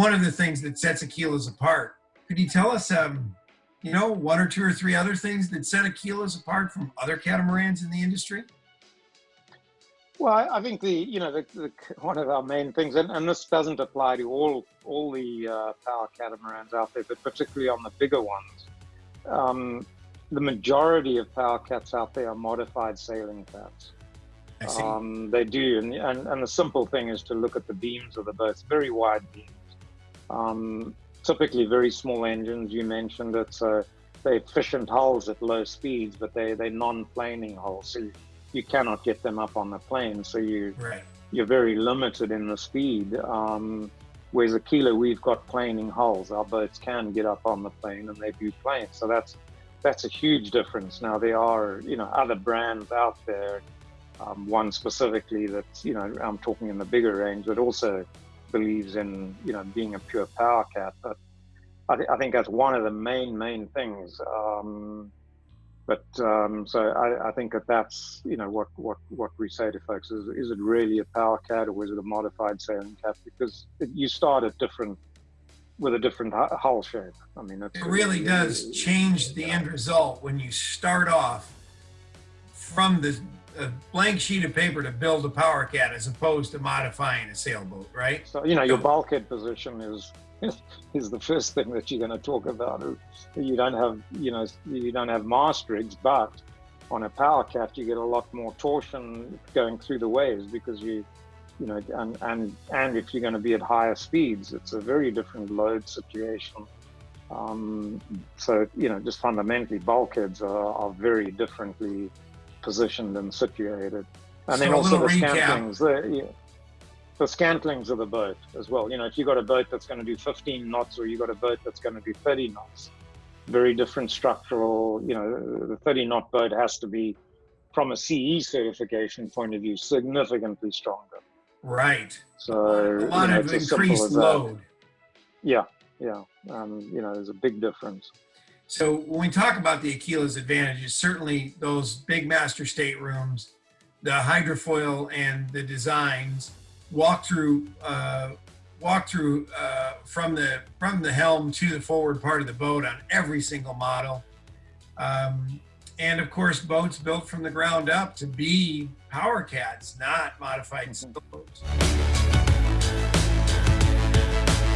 one of the things that sets Aquila's apart. Could you tell us, um, you know, one or two or three other things that set Aquila's apart from other catamarans in the industry? Well, I, think the you know the, the, one of our main things, and, and this doesn't apply to all all the uh, power catamarans out there, but particularly on the bigger ones. Um, the majority of power cats out there are modified sailing cats. Um, they do, and, and, and the simple thing is to look at the beams of the boats, very wide beams. Um, typically very small engines. You mentioned it, so they're efficient hulls at low speeds, but they they're non-planing hulls. So you, you cannot get them up on the plane. So you right. you're very limited in the speed. Um, whereas Aquila, we've got planing hulls. Our boats can get up on the plane and they do plane. So that's that's a huge difference. Now there are you know other brands out there. Um, one specifically that you know I'm talking in the bigger range but also believes in you know being a pure power cat. But I, th- I think that's one of the main main things. Um, but um, so I, I, think that that's you know what what what we say to folks is is it really a power cat or is it a modified sailing cat because it, you start at different with a different hull shape. I mean, it really does change the end result when you start off from the a blank sheet of paper to build a power cat as opposed to modifying a sailboat, right? So you know your bulkhead position is is the first thing that you're going to talk about. You don't have, you know, you don't have mast rigs, but on a power cat, you get a lot more torsion going through the waves because you, you know, and and and if you're going to be at higher speeds, it's a very different load situation. Um, so you know, just fundamentally, bulkheads are, are very differently positioned and situated, and so then also the scantlings. Yeah, the scantlings of the boat as well. You know, if you've got a boat that's going to do 15 knots or you've got a boat that's going to do 30 knots, very different structural. You know, the 30 knot boat has to be, from a CE certification point of view, significantly stronger. Right. So a lot you know, of increased load. Yeah, yeah. Um, you know, there's a big difference. So when we talk about the Aquila's advantages, certainly those big master staterooms, the hydrofoil and the designs, walk through uh, walk through uh, from the from the helm to the forward part of the boat on every single model. Um, and of course, boats built from the ground up to be power cats, not modified boats.